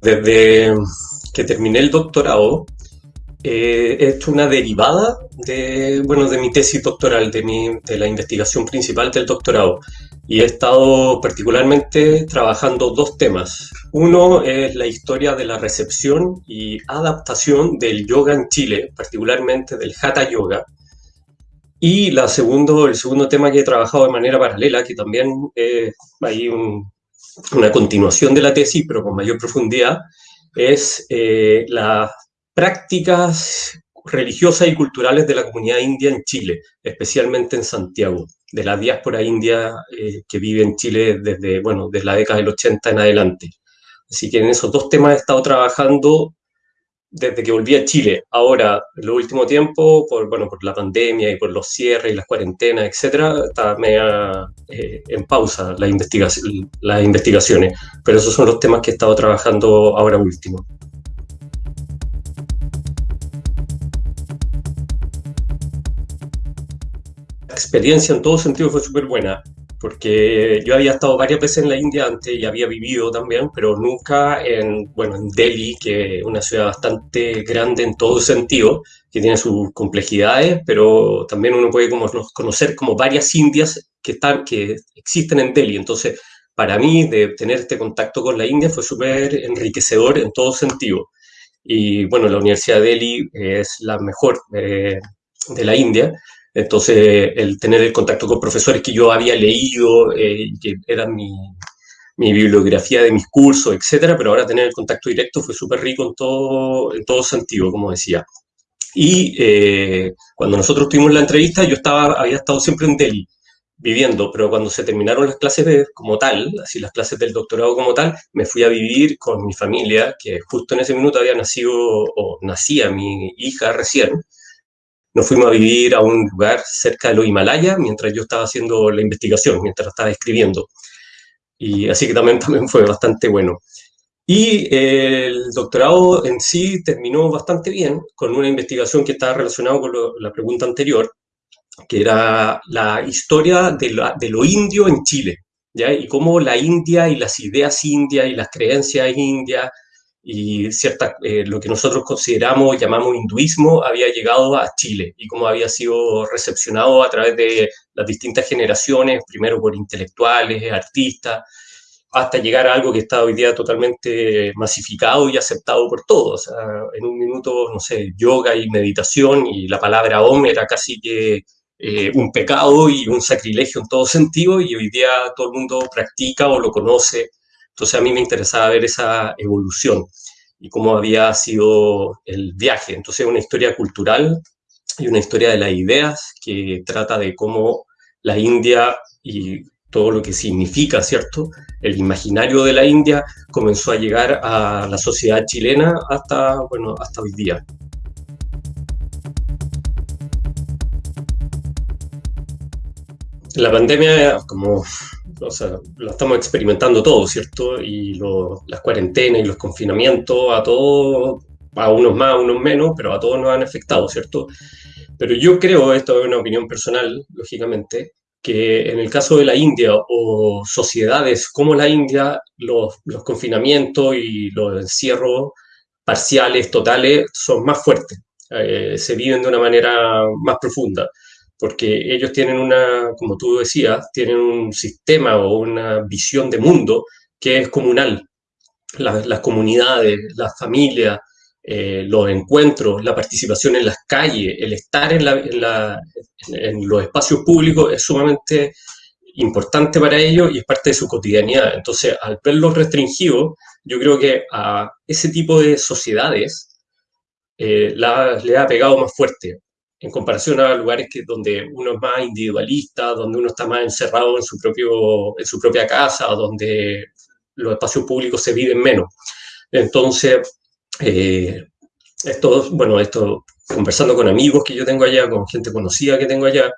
Desde que terminé el doctorado, eh, he hecho una derivada de, bueno, de mi tesis doctoral, de, mi, la investigación principal del doctorado. Y he estado particularmente trabajando dos temas. Uno es la historia de la recepción y adaptación del yoga en Chile, particularmente del Hatha Yoga. Y la segundo, el segundo tema que he trabajado de manera paralela, que también hay una continuación de la tesis, pero con mayor profundidad, es eh, las prácticas religiosas y culturales de la comunidad india en Chile, especialmente en Santiago, de la diáspora india eh, que vive en Chile desde, bueno, desde la década del 80 en adelante. Así que en esos dos temas he estado trabajando desde que volví a Chile. Ahora, en los últimos tiempos, por, bueno, por la pandemia y por los cierres y las cuarentenas, etcétera, está media eh, en pausa la las investigaciones. Pero esos son los temas que he estado trabajando ahora último. La experiencia en todo sentido fue súper buena porque yo había estado varias veces en la India antes y había vivido también, pero nunca en, bueno, en Delhi, que es una ciudad bastante grande en todo sentido, que tiene sus complejidades, pero también uno puede como conocer como varias Indias que, están, que existen en Delhi. Entonces, para mí, de tener este contacto con la India fue súper enriquecedor en todo sentido. Y bueno, la Universidad de Delhi es la mejor eh, de la India entonces, el tener el contacto con profesores que yo había leído, eh, que eran mi, bibliografía de mis cursos, etcétera, pero ahora tener el contacto directo fue súper rico en todo, en todo sentido, como decía. Y eh, cuando nosotros tuvimos la entrevista, yo estaba, había estado siempre en Delhi viviendo, pero cuando se terminaron las clases como tal, así las clases del doctorado como tal, me fui a vivir con mi familia, que justo en ese minuto había nacido o nacía mi hija recién, nos fuimos a vivir a un lugar cerca de los Himalayas mientras yo estaba haciendo la investigación, mientras estaba escribiendo. Y así que también, también fue bastante bueno. Y el doctorado en sí terminó bastante bien con una investigación que estaba relacionada con la pregunta anterior, que era la historia de, de lo indio en Chile, ¿ya? y cómo la India y las ideas indias y las creencias indias y cierta, eh, lo que nosotros consideramos, llamamos hinduismo, había llegado a Chile y cómo había sido recepcionado a través de las distintas generaciones, primero por intelectuales, artistas, hasta llegar a algo que está hoy día totalmente masificado y aceptado por todos. en un minuto, no sé, yoga y meditación y la palabra om era casi que eh, un pecado y un sacrilegio en todo sentido y hoy día todo el mundo practica o lo conoce entonces a mí me interesaba ver esa evolución y cómo había sido el viaje. Entonces una historia cultural y una historia de las ideas que trata de cómo la India y todo lo que significa, ¿cierto? El imaginario de la India comenzó a llegar a la sociedad chilena hasta, bueno, hasta hoy día. La pandemia, como o sea, lo estamos experimentando todo, ¿cierto? Y las cuarentenas y los confinamientos a todos, a unos más, a unos menos, pero a todos nos han afectado, ¿cierto? Pero yo creo, esto es una opinión personal, lógicamente, que en el caso de la India o sociedades como la India, los, los confinamientos y los encierros parciales, totales, son más fuertes, eh, se viven de una manera más profunda porque ellos tienen una, como tú decías, tienen un sistema o una visión de mundo que es comunal. las comunidades, las familias, eh, los encuentros, la participación en las calles, el estar en, en, los espacios públicos es sumamente importante para ellos y es parte de su cotidianidad. Entonces, al verlos restringidos, yo creo que a ese tipo de sociedades eh, le ha pegado más fuerte en comparación a lugares que, donde uno es más individualista, donde uno está más encerrado en su, propio, en su propia casa, donde los espacios públicos se viven menos. Entonces, eh, esto, bueno, esto, conversando con amigos que yo tengo allá, con gente conocida que tengo allá,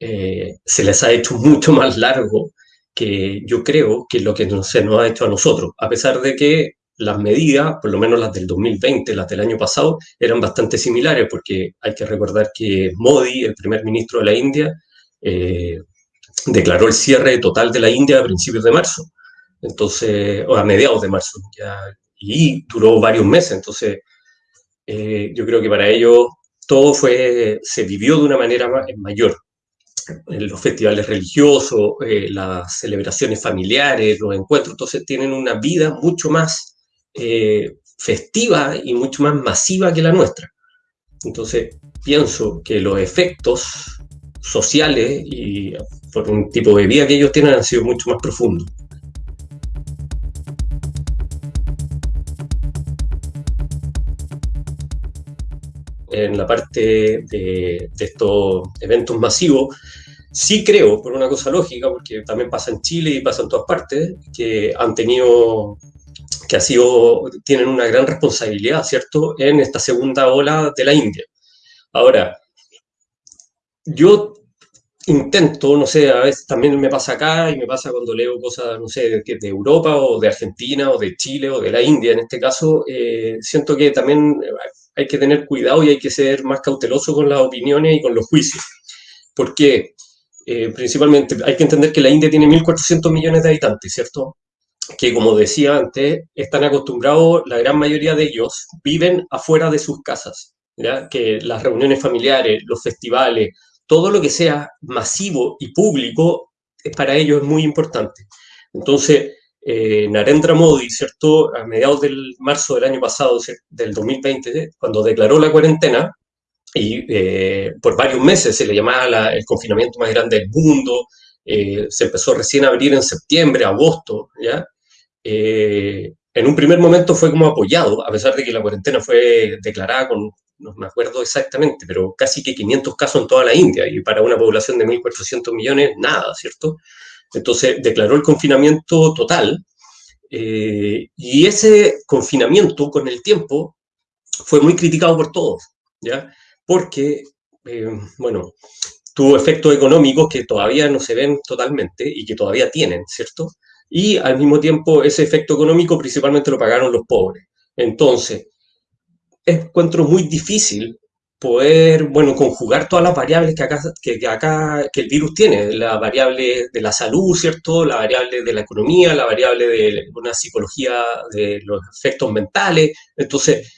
eh, se les ha hecho mucho más largo que yo creo que lo que se nos ha hecho a nosotros, a pesar de que las medidas, por lo menos las del 2020, las del año pasado, eran bastante similares, porque hay que recordar que Modi, el primer ministro de la India, eh, declaró el cierre total de la India a principios de marzo, entonces, o a mediados de marzo, ya y duró varios meses. Entonces, eh, yo creo que para ellos todo fue, se vivió de una manera mayor. Los festivales religiosos, eh, las celebraciones familiares, los encuentros, entonces tienen una vida mucho más eh, festiva y mucho más masiva que la nuestra. Entonces, pienso que los efectos sociales y por un tipo de vida que ellos tienen han sido mucho más profundos. en la parte de, estos eventos masivos, sí creo, por una cosa lógica, porque también pasa en Chile y pasa en todas partes, que han tenido, que ha sido, tienen una gran responsabilidad, ¿cierto?, en esta segunda ola de la India. Ahora, yo intento, no sé, a veces también me pasa acá y me pasa cuando leo cosas, no sé, de, de Europa o de Argentina o de Chile o de la India en este caso, eh, siento que también hay que tener cuidado y hay que ser más cauteloso con las opiniones y con los juicios. Porque eh, principalmente hay que entender que la India tiene 1.400 millones de habitantes, ¿cierto? Que como decía antes, están acostumbrados, la gran mayoría de ellos viven afuera de sus casas, ¿ya? Que las reuniones familiares, los festivales, todo lo que sea masivo y público, para ellos es muy importante. Entonces, eh, Narendra Modi, ¿cierto? A mediados del marzo del año pasado, del 2020, cuando declaró la cuarentena, y eh, por varios meses se le llamaba el confinamiento más grande del mundo, eh, se empezó recién a abrir en septiembre, agosto, ¿ya? En un primer momento fue como apoyado, a pesar de que la cuarentena fue declarada con, no me acuerdo exactamente, pero casi que 500 casos en toda la India, y para una población de 1.400 millones, nada, ¿cierto? Entonces declaró el confinamiento total eh, y ese confinamiento con el tiempo fue muy criticado por todos, ¿ya? Porque, eh, bueno, tuvo efectos económicos que todavía no se ven totalmente y que todavía tienen, ¿cierto? Y al mismo tiempo ese efecto económico principalmente lo pagaron los pobres. Entonces, encuentro muy difícil poder, bueno, conjugar todas las variables que acá, que, acá, que el virus tiene, la variable de la salud, ¿cierto? La variable de la economía, la variable de una psicología de los efectos mentales. Entonces,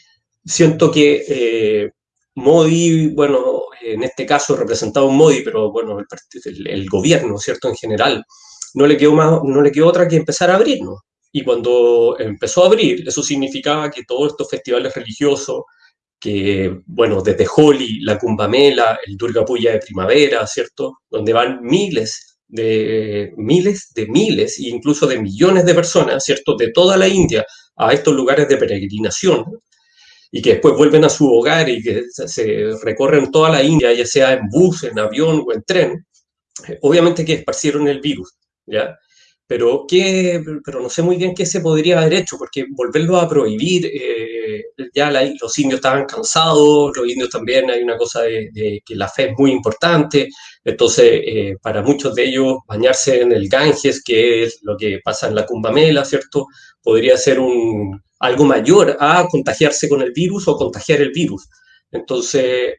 siento que eh, Modi, bueno, en este caso representado un Modi, pero bueno, el, el, gobierno, ¿cierto? En general, no le, quedó más, no le quedó otra que empezar a abrirnos. Y cuando empezó a abrir, eso significaba que todos estos festivales religiosos, que, bueno, desde Holi, la Kumbamela, el Durga Puya de primavera, ¿cierto? Donde van miles de miles de miles e incluso de millones de personas, ¿cierto? De toda la India a estos lugares de peregrinación y que después vuelven a su hogar y que se recorren toda la India, ya sea en bus, en avión o en tren, obviamente que esparcieron el virus, ¿ya? Pero, ¿qué, pero no sé muy bien qué se podría haber hecho, porque volverlo a prohibir, eh, ya los indios estaban cansados, los indios también hay una cosa de, que la fe es muy importante, entonces eh, para muchos de ellos bañarse en el Ganges, que es lo que pasa en la Kumbamela, ¿cierto? Podría ser un, algo mayor a contagiarse con el virus o contagiar el virus. Entonces,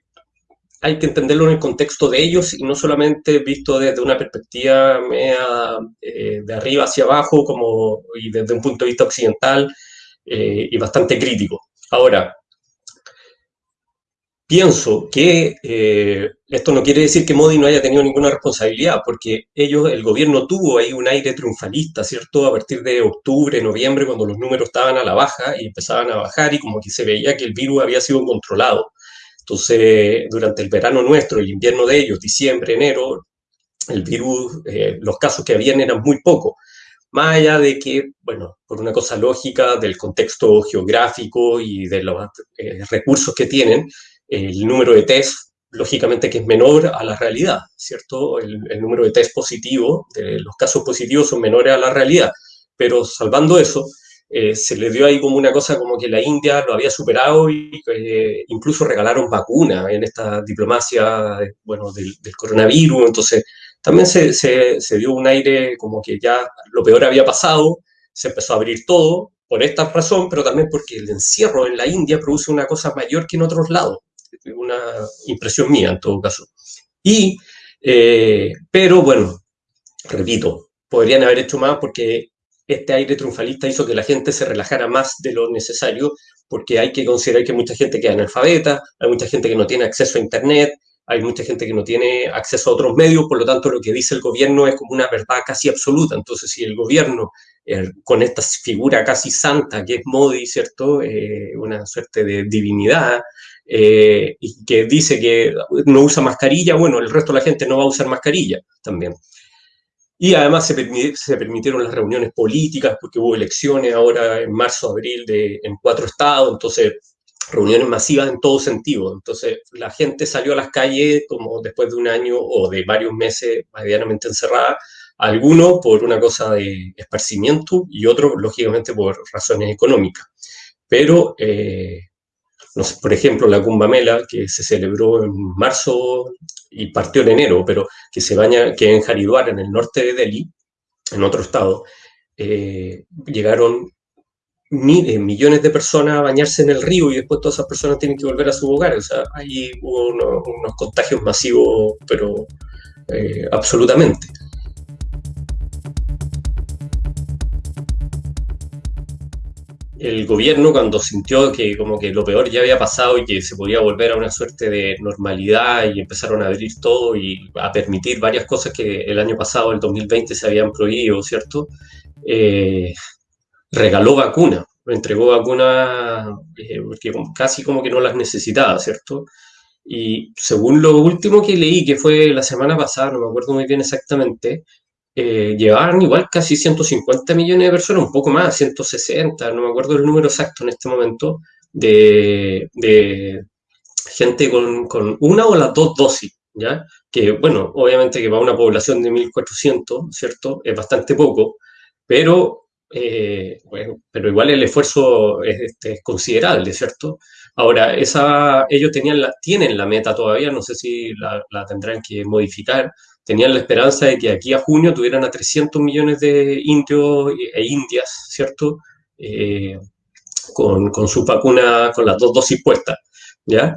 hay que entenderlo en el contexto de ellos y no solamente visto desde una perspectiva eh, de arriba hacia abajo como, y desde un punto de vista occidental eh, y bastante crítico. Ahora, pienso que eh, esto no quiere decir que Modi no haya tenido ninguna responsabilidad, porque ellos, el gobierno tuvo ahí un aire triunfalista, ¿cierto? A partir de octubre, noviembre, cuando los números estaban a la baja y empezaban a bajar y como que se veía que el virus había sido controlado. Entonces, durante el verano nuestro, el invierno de ellos, diciembre, enero, el virus, eh, los casos que habían eran muy pocos. Más allá de que, bueno, por una cosa lógica del contexto geográfico y de los eh, recursos que tienen, el número de test, lógicamente que es menor a la realidad, ¿cierto? El, el número de test positivos, de los casos positivos son menores a la realidad. Pero salvando eso, eh, se le dio ahí como una cosa como que la India lo había superado y eh, incluso regalaron vacunas en esta diplomacia bueno, del, coronavirus. Entonces, también se, se, dio un aire como que ya lo peor había pasado, se empezó a abrir todo por esta razón, pero también porque el encierro en la India produce una cosa mayor que en otros lados. Una impresión mía en todo caso. Y, eh, pero bueno, repito, podrían haber hecho más porque este aire triunfalista hizo que la gente se relajara más de lo necesario, porque hay que considerar que mucha gente queda analfabeta, hay mucha gente que no tiene acceso a Internet, hay mucha gente que no tiene acceso a otros medios, por lo tanto lo que dice el gobierno es como una verdad casi absoluta. Entonces, si el gobierno, eh, con esta figura casi santa que es Modi, ¿cierto? Eh, una suerte de divinidad, eh, y que dice que no usa mascarilla, bueno, el resto de la gente no va a usar mascarilla también. Y además se, se, permitieron las reuniones políticas porque hubo elecciones ahora en marzo, abril de, en cuatro estados, entonces reuniones masivas en todo sentido. Entonces, la gente salió a las calles como después de un año o de varios meses medianamente encerrada, algunos por una cosa de esparcimiento y otros, lógicamente, por razones económicas. Pero, eh, por ejemplo, la Cumbamela, que se celebró en marzo y partió en enero, pero que se baña, que en Haridwar, en el norte de Delhi, en otro estado, eh, llegaron millones de personas a bañarse en el río y después todas esas personas tienen que volver a su hogar. O sea, ahí hubo unos, contagios masivos, pero eh, absolutamente. El gobierno cuando sintió que como que lo peor ya había pasado y que se podía volver a una suerte de normalidad y empezaron a abrir todo y a permitir varias cosas que el año pasado, el 2020, se habían prohibido, ¿cierto? Eh, regaló vacunas, entregó vacunas eh, porque casi como que no las necesitaba, ¿cierto? Y según lo último que leí, que fue la semana pasada, no me acuerdo muy bien exactamente, eh, llevaban igual casi 150 millones de personas, un poco más, 160, no me acuerdo el número exacto en este momento, de, gente con, con, una o las dos dosis, ¿ya? Que, bueno, obviamente que para una población de 1.400, ¿cierto? Es bastante poco, pero eh, bueno, pero igual el esfuerzo es, este, considerable, ¿cierto? Ahora, esa, ellos tenían la, tienen la meta todavía, no sé si la, tendrán que modificar, tenían la esperanza de que aquí a junio tuvieran a 300 millones de indios e indias, ¿cierto? Eh, con, con, su vacuna, con las dos dosis puestas, ¿ya?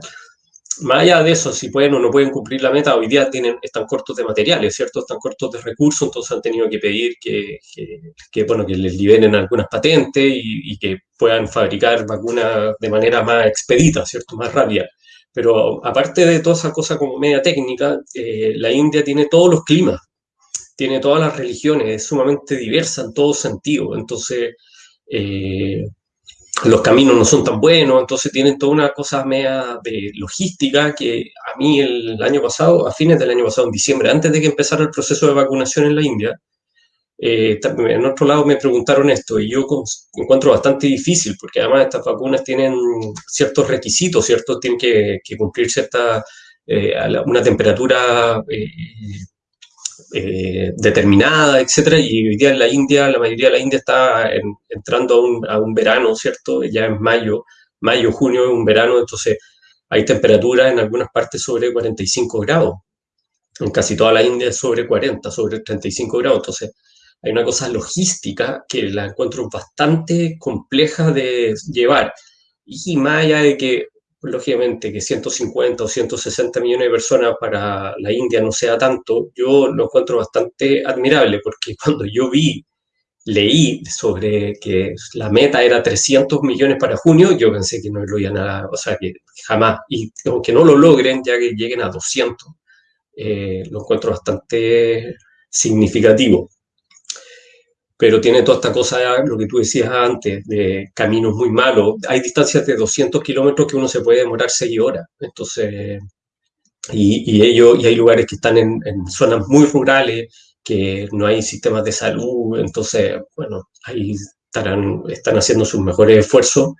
más allá de eso, si pueden o no pueden cumplir la meta, hoy día tienen, están cortos de materiales, ¿cierto? Están cortos de recursos, entonces han tenido que pedir que, que, bueno, que les liberen algunas patentes y, que puedan fabricar vacunas de manera más expedita, ¿cierto? Más rápida. Pero aparte de toda esa cosa como media técnica, eh, la India tiene todos los climas, tiene todas las religiones, es sumamente diversa en todo sentido. Entonces, eh, los caminos no son tan buenos, entonces tienen toda una cosa media de logística que a mí el año pasado, a fines del año pasado, en diciembre, antes de que empezara el proceso de vacunación en la India, eh, en otro lado me preguntaron esto y yo encuentro bastante difícil porque además estas vacunas tienen ciertos requisitos, ¿cierto? Tienen que, cumplir cierta, eh, una temperatura eh, eh, determinada, etcétera, y hoy día en la India, la mayoría de la India está entrando a un, verano, ¿cierto? Ya en mayo, mayo, junio es un verano, entonces hay temperaturas en algunas partes sobre 45 grados. En casi toda la India es sobre 40, sobre 35 grados. Entonces, hay una cosa logística que la encuentro bastante compleja de llevar. Y más allá de que lógicamente que 150 o 160 millones de personas para la India no sea tanto, yo lo encuentro bastante admirable porque cuando yo vi, leí sobre que la meta era 300 millones para junio, yo pensé que no lo iban a, o sea, que jamás, y aunque no lo logren, ya que lleguen a 200, eh, lo encuentro bastante significativo pero tiene toda esta cosa, lo que tú decías antes, de caminos muy malos. Hay distancias de 200 kilómetros que uno se puede demorar 6 horas. Entonces, y, y, ellos, y hay lugares que están en, zonas muy rurales, que no hay sistemas de salud. Entonces, bueno, ahí estarán, están haciendo sus mejores esfuerzos.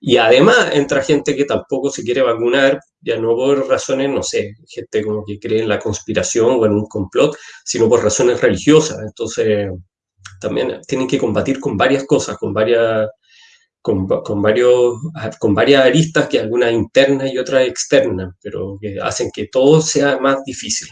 Y además entra gente que tampoco se quiere vacunar, ya no por razones, no sé, gente como que cree en la conspiración o en un complot, sino por razones religiosas. Entonces, también tienen que combatir con varias cosas, con varias, con, varios, con varias aristas, que algunas internas y otras externas, pero que hacen que todo sea más difícil.